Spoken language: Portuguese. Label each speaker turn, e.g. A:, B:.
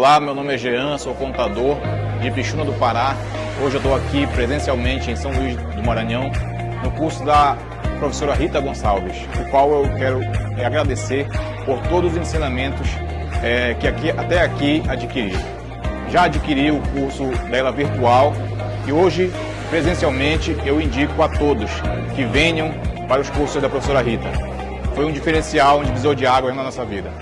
A: Olá, meu nome é Jean, sou contador de Pixuna do Pará. Hoje eu estou aqui presencialmente em São Luís do Maranhão, no curso da professora Rita Gonçalves, o qual eu quero é, agradecer por todos os ensinamentos é, que aqui, até aqui adquiri. Já adquiri o curso dela virtual e hoje, presencialmente, eu indico a todos que venham para os cursos da professora Rita. Foi um diferencial, um divisor de água na nossa vida.